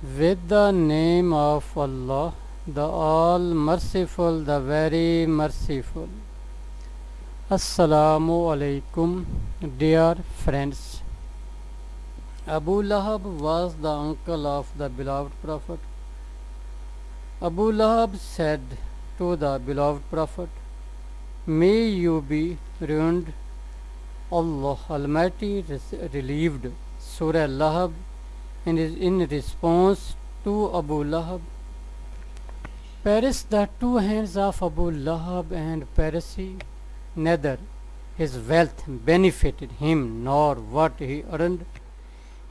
With the name of Allah, the All Merciful, the Very Merciful. Assalamu alaikum, dear friends. Abu Lahab was the uncle of the beloved Prophet. Abu Lahab said to the beloved Prophet, May you be ruined. Allah Almighty relieved Surah Lahab in, in response to Abu Lahab. Perish, the two hands of Abu Lahab and Parisi, neither his wealth benefited him nor what he earned.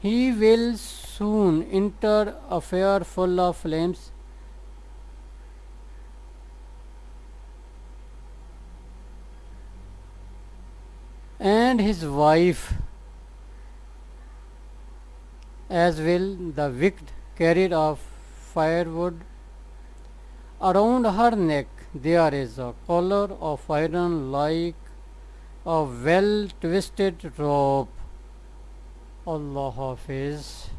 He will soon enter a fire full of flames. And his wife as will the wicked carried of firewood. Around her neck there is a collar of iron like a well twisted rope. Allah Hafiz.